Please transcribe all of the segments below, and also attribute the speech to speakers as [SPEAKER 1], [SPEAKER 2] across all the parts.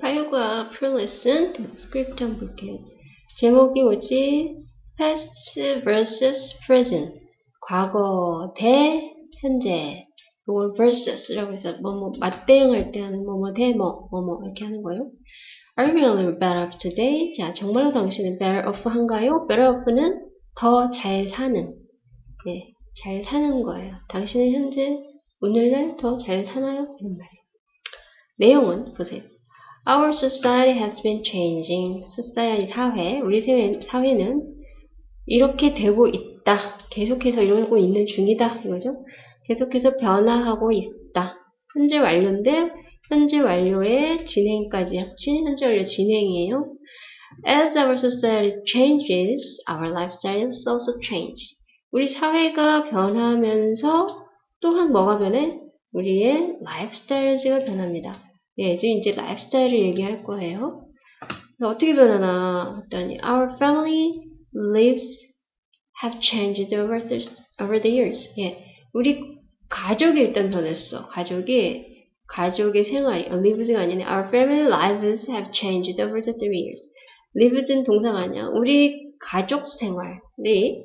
[SPEAKER 1] 8과 프롤레슨 스크립트 한번 볼게요. 제목이 뭐지? past versus present. 과거 대 현재. 이걸 versus라고 해서 뭐뭐 맞대응할 때 하는 뭐뭐 대 뭐 뭐뭐 이렇게 하는 거예요. Are you really better off today? 자, 정말로 당신은 better off 한가요? better off는 더 잘 사는. 네, 잘 사는 거예요. 당신은 현재 오늘날 더 잘 사나요? 이런 말이에요. 내용은 보세요. Our society has been changing. society 사회, 우리 사회, 사회는 이렇게 되고 있다. 계속해서 이러고 있는 중이다. 이거죠. 계속해서 변화하고 있다. 현재 완료인데 현재 완료의 진행까지 합친 현재 완료 진행이에요. As our society changes, our lifestyles also change. 우리 사회가 변하면서 또한 뭐가 변해? 우리의 라이프스타일즈가 변합니다. 예, 지금 이제 라이프스타일을 얘기할 거예요. 그래서 어떻게 변하나 했더니 Our family lives have changed over the, over the years. 예, 우리 가족이 일단 변했어. 가족이 가족의 생활이 lives가 아니네. Our family lives have changed over the three years. lives는 동사가 아니야. 우리 가족 생활이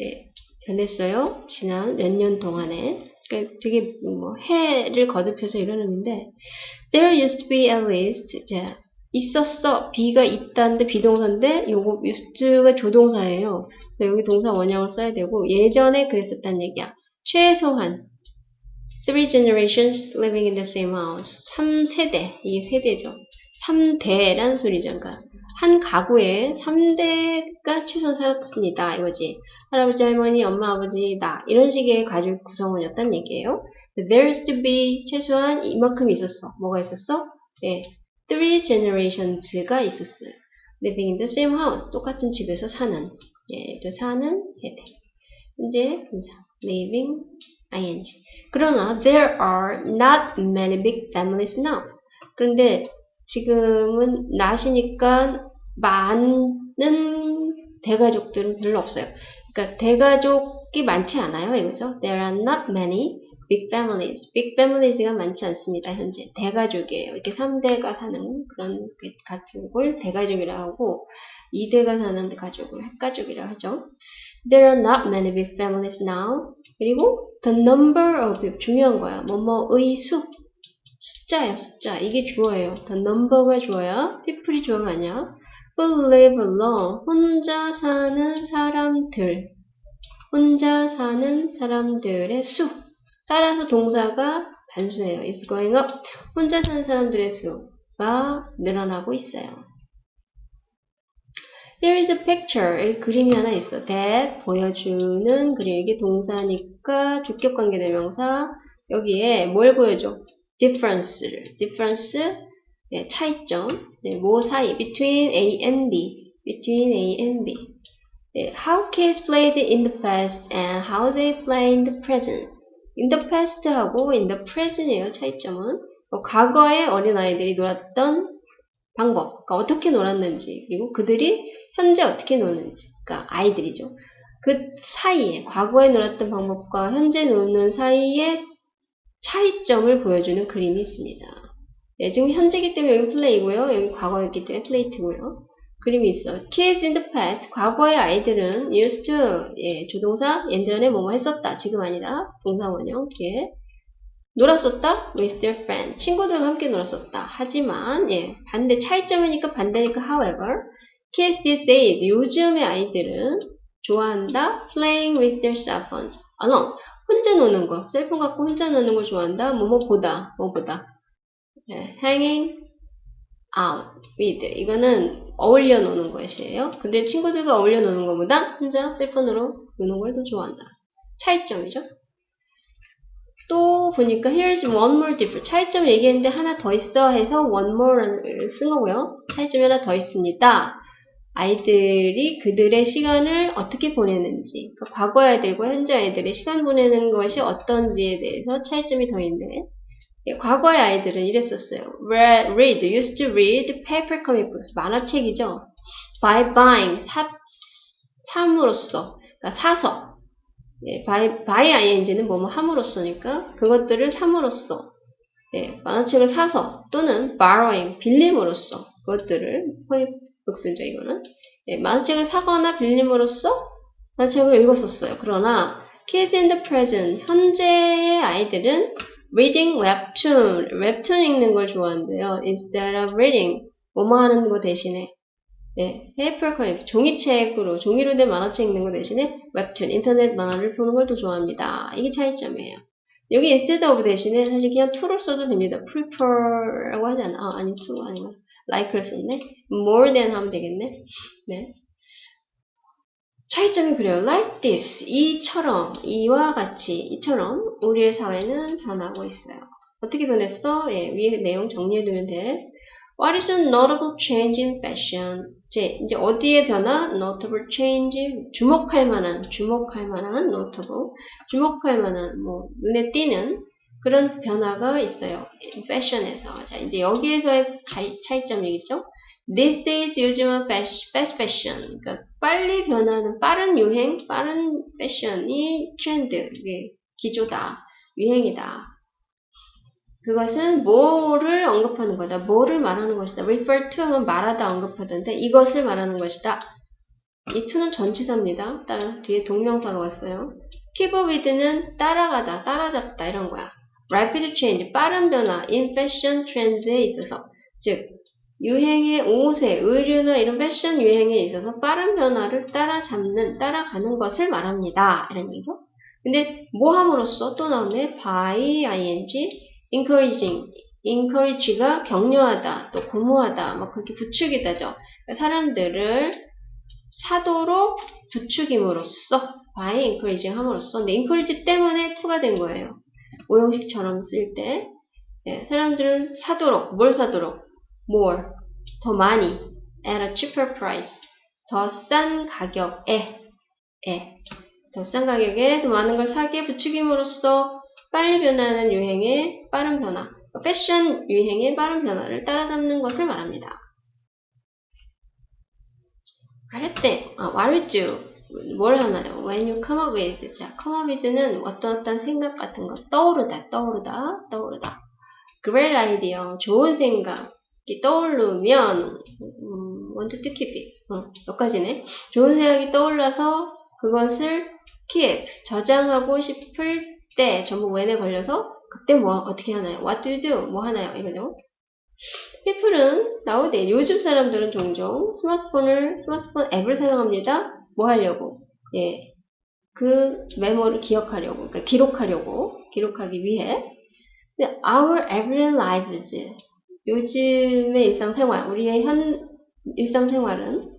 [SPEAKER 1] 예, 변했어요. 지난 몇 년 동안에. 되게 뭐 해를 거듭해서 이러는데 there used to be at least 자 있었어 be가 있다는데 비동사인데 요거 used가 조동사예요. 그래서 여기 동사 원형을 써야 되고 예전에 그랬었단 얘기야. 최소한 three generations living in the same house 3세대 이게 세대죠. 3대란 소리죠. 그러니까 한 가구에 3대가 최소한 살았습니다. 이거지. 할아버지, 할머니, 엄마, 아버지, 나. 이런 식의 가족 구성원이었단 얘기예요. There used to be 최소한 이만큼 있었어. 뭐가 있었어? 예. Three generations가 있었어요. Living in the same house. 똑같은 집에서 사는. 예, 또 사는 세대. 현재 분사. Living ing. 그러나 there are not many big families now. 그런데 지금은 나시니까 많은 대가족들은 별로 없어요. 그러니까 대가족이 많지 않아요. 이거죠. There are not many big families. big families가 많지 않습니다. 현재 대가족이에요. 이렇게 3대가 사는 그런 같은 걸 대가족이라고 하고 2대가 사는 가족을 핵가족이라고 하죠. There are not many big families now. 그리고 the number of 중요한 거야. 뭐뭐의 수 숫자야 숫자 이게 주어예요. the number가 주어야 people이 주어가 아니야. Live alone 혼자 사는 사람들 혼자 사는 사람들의 수 따라서 동사가 단수예요. is going up 혼자 사는 사람들의 수가 늘어나고 있어요. Here is a picture. 그림이 하나 있어. that 보여주는 그림. 이게 동사니까 주격 관계 대명사. 여기에 뭘 보여줘? difference를. difference 네, 차이점. 네, 뭐 사이 between A and B. between A and B. 네, how kids played in the past and how they play in the present. in the past하고 in the present이에요. 차이점은. 어, 과거에 어린 아이들이 놀았던 방법, 그러니까 어떻게 놀았는지, 그리고 그들이 현재 어떻게 노는지, 그러니까 아이들이죠. 그 사이에, 과거에 놀았던 방법과 현재 노는 사이에 차이점을 보여주는 그림이 있습니다. 네, 지금 현재기 때문에 여기 플레이고요. 여기 과거였기 때문에 플레이트고요. 그림이 있어. Kids in the past. 과거의 아이들은 used to. 예, 조동사. 예전에 뭐뭐 했었다. 지금 아니다. 동사 원형. 예. 놀았었다. with their friend. 친구들과 함께 놀았었다. 하지만, 예. 반대, 차이점이니까 반대니까 however. Kids these days. 요즘의 아이들은 좋아한다. playing with their cell phones. alone. 혼자 노는 거. 셀폰 갖고 혼자 노는 걸 좋아한다. 뭐뭐 보다. 뭐 보다. 예, hanging out with. 이거는 어울려 노는 것이에요. 근데 친구들과 어울려 노는 것보다 혼자 셀폰으로 노는 걸 더 좋아한다. 차이점이죠. 또 보니까 here's one more difference. 차이점 얘기했는데 하나 더 있어 해서 one more를 쓴 거고요. 차이점이 하나 더 있습니다. 아이들이 그들의 시간을 어떻게 보내는지, 그러니까 과거 아이들과 현재 아이들의 시간 보내는 것이 어떤지에 대해서 차이점이 더 있네. 예, 과거의 아이들은 이랬었어요. Read, used to read paper comic books. 만화책이죠. By buying, 사, 삼으로써, 그러니까 사서. 예, by, by ing는 뭐뭐 함으로써니까 그것들을 삼으로써. 예, 만화책을 사서 또는 borrowing 빌림으로써 그것들을 포획극수죠 이거는 예, 만화책을 사거나 빌림으로써 만화책을 읽었었어요. 그러나 kids in the present 현재의 아이들은 reading webtoon 웹툰 읽는 걸 좋아한대요. instead of reading 뭐뭐 하는 거 대신에 예, paper co 종이책으로 종이로 된 만화책 읽는 거 대신에 웹툰 인터넷 만화를 보는 걸 더 좋아합니다. 이게 차이점이에요. 여기 instead of 대신에 사실 그냥 to를 써도 됩니다. prefer라고 하지 않아. 아, 아니, to 아니고 like를 썼네. more than 하면 되겠네. 네. 차이점이 그래요. like this, 이처럼, 이와 같이, 이처럼 우리의 사회는 변하고 있어요. 어떻게 변했어? 예, 위에 내용 정리해두면 돼. What is a notable change in fashion? 이제, 이제 어디에 변화? Notable change. 주목할 만한, 주목할 만한, notable. 주목할 만한, 뭐, 눈에 띄는 그런 변화가 있어요. 패션에서. 자, 이제 여기에서의 차이, 차이점 얘기죠. These days 요즘은 fast fashion. 그러니까 빨리 변하는 빠른 유행, 빠른 패션이 트렌드, 이게 기조다, 유행이다. 그것은 뭐를 언급하는 거다. 뭐를 말하는 것이다. refer to 하면 말하다 언급하던데 이것을 말하는 것이다. 이 to는 전치사입니다. 따라서 뒤에 동명사가 왔어요. keep with는 따라가다, 따라잡다 이런 거야. rapid change, 빠른 변화, in fashion trends에 있어서 즉 유행의 옷에, 의류나 이런 패션 유행에 있어서 빠른 변화를 따라잡는, 따라가는 것을 말합니다. 이런 얘기죠. 근데 뭐 함으로써 또 나오네. by, ing, encouraging, encourage가 격려하다, 또 고무하다, 막 그렇게 부추기다죠. 그러니까 사람들을 사도록 부추김으로써 by encouraging 함으로써 근데 encourage 때문에 to가 된 거예요. 오형식처럼 쓸 때. 네, 사람들은 사도록, 뭘 사도록? More, 더 많이, at a cheaper price, 더 싼 가격에, 에, 더 싼 가격에 더 많은 걸 사기에 부추김으로써 빨리 변하는 유행의 빠른 변화, 패션 유행의 빠른 변화를 따라잡는 것을 말합니다. 때, 아, what would you, 뭘 하나요? When you come up with, 자, come up with는 어떤 어떤 생각 같은 거, 떠오르다, 떠오르다, 떠오르다. great idea, 좋은 생각, 떠오르면, 음, want to keep it, 어, 여기까지네. 좋은 생각이 떠올라서 그것을 keep, 저장하고 싶을 때 전부 when에 걸려서 그때 뭐 어떻게 하나요? What do you do? 뭐 하나요? 이거죠. people은 nowadays 요즘 사람들은 종종 스마트폰을 스마트폰 앱을 사용합니다. 뭐 하려고? 예. 그 메모를 기억하려고, 그러니까 기록하려고, 기록하기 위해. 근데 our everyday lives, 요즘의 일상생활, 우리의 현 일상생활은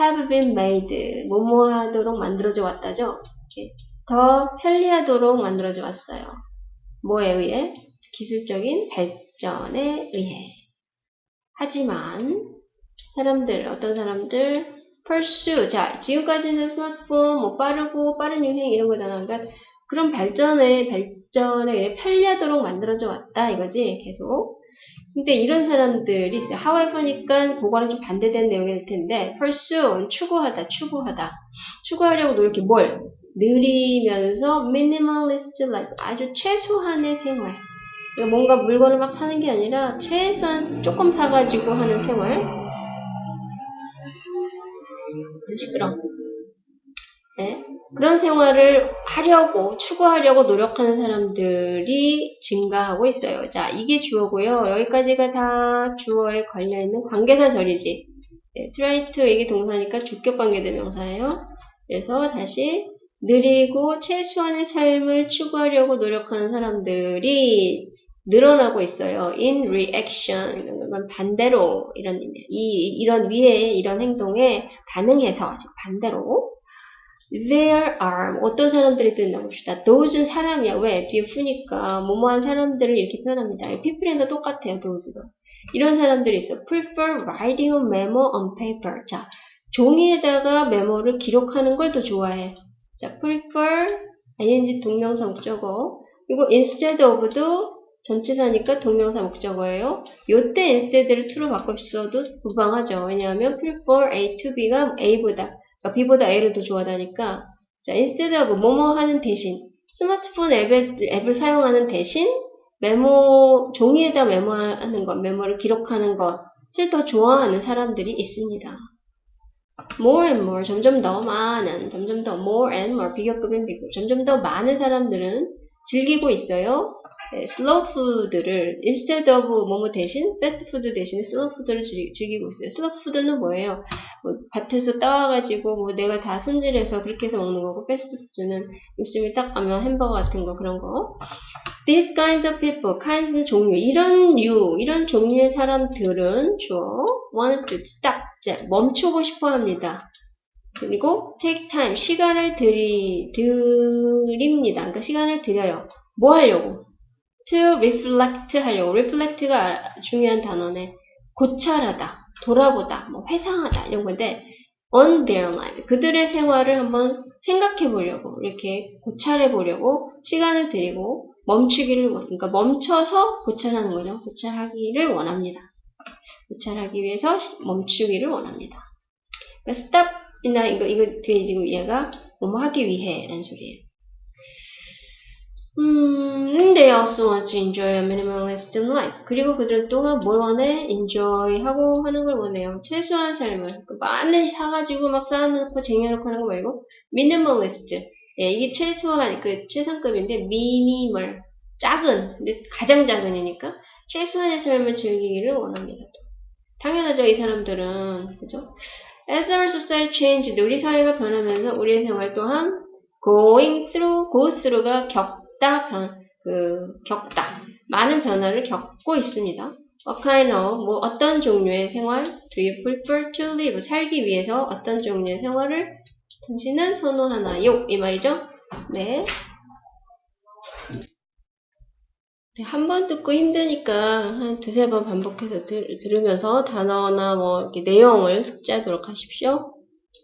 [SPEAKER 1] have been made, 뭐뭐 하도록 만들어져 왔다죠. 예. 더 편리하도록 만들어져 왔어요. 뭐에 의해? 기술적인 발전에 의해. 하지만 사람들, 어떤 사람들 pursue, 자 지금까지는 스마트폰 뭐 빠르고 빠른 유행 이런 거잖아. 그러니까 그런 발전에 발전에 편리하도록 만들어져 왔다 이거지 계속. 근데 이런 사람들이 however니까 그거랑 좀 반대되는 내용이 될 텐데 pursue 추구하다 추구하다. 추구하려고 노력해. 뭘? 느리면서 minimalist life. 아주 최소한의 생활. 그러니까 뭔가 물건을 막 사는 게 아니라 최소한 조금 사가지고 하는 생활. 시끄러 네? 그런 생활을 하려고 추구하려고 노력하는 사람들이 증가하고 있어요. 자, 이게 주어고요. 여기까지가 다 주어에 걸려있는 관계사 절이지. 네, try to 이게 동사니까 주격 관계대명사예요. 그래서 다시 느리고 최소한의 삶을 추구하려고 노력하는 사람들이 늘어나고 있어요. in reaction. 이건 반대로 이런 이 이런 위에 이런 행동에 반응해서 반대로 There are 어떤 사람들이 또 있나 봅시다. those는 사람이야. 왜? 뒤에 푸니까 뭐뭐한 사람들을 이렇게 표현합니다. people에도 똑같아요. those가. 이런 사람들이 있어. prefer writing a memo on paper. 자, 종이에다가 메모를 기록하는 걸 더 좋아해. 자, prefer, ing 동명사 목적어. 그리고 instead of도 전치사니까 동명사 목적어예요. 요때 instead를 to로 바꿀 수도 무방하죠. 왜냐하면 prefer A to B가 A보다, 그러니까 B보다 A를 더 좋아하니까. 자, instead of 뭐뭐 하는 대신, 스마트폰 앱을, 앱을 사용하는 대신 메모, 종이에다 메모하는 것, 메모를 기록하는 것을 더 좋아하는 사람들이 있습니다. more and more, 점점 더 많은, 점점 더 more and more, 비교급인 비교, 점점 더 많은 사람들은 즐기고 있어요. 네, 슬로우 푸드를 instead of 뭐뭐 대신 패스트 푸드 대신에 슬로우 푸드를 즐- 즐기고 있어요. 슬로우 푸드는 뭐예요? 뭐 밭에서 따와가지고 뭐 내가 다 손질해서 그렇게 해서 먹는 거고 패스트 푸드는 요즘에 딱 가면 햄버거 같은 거 그런 거. These kinds of people, kinds는 종류, 이런 류, 이런 종류의 사람들은 주어 wanted to stop, 멈추고 싶어 합니다. 그리고 take time, 시간을 들이, 드립니다. 그러니까 시간을 들여요. 뭐 하려고? To reflect 하려고. reflect가 중요한 단어네. 고찰하다, 돌아보다, 뭐 회상하다 이런 건데 on their life. 그들의 생활을 한번 생각해 보려고 이렇게 고찰해 보려고 시간을 들이고 멈추기를 원, 그러니까 멈춰서 고찰하는 거죠. 고찰하기를 원합니다. 고찰하기 위해서 시- 멈추기를 원합니다. 그러니까 stop이나 이거 이거 뒤에 지금 얘가 뭐뭐 하기 위해라는 소리예요. 음, they also want to enjoy a minimalist life. 그리고 그들 또한 뭘 원해? enjoy 하고 하는 걸 원해요. 최소한 삶을. 그 많은 사가지고 막 쌓아놓고 쟁여놓고 하는 거 말고, minimalist. 예, 이게 최소한, 그 최상급인데, minimal. 작은. 근데 가장 작은이니까, 최소한의 삶을 즐기기를 원합니다. 당연하죠, 이 사람들은. 그죠? As our society changed, 우리 사회가 변하면서 우리의 생활 또한 going through, go through가 겪 다, 변, 그, 겪다. 많은 변화를 겪고 있습니다. What kind of, 뭐, 어떤 종류의 생활 do you prefer to live? 살기 위해서 어떤 종류의 생활을 당신은 선호하나요? 이 말이죠? 네. 네, 한 번 듣고 힘드니까 한 두세 번 반복해서 들, 들으면서 단어나 뭐, 내용을 숙지하도록 하십시오.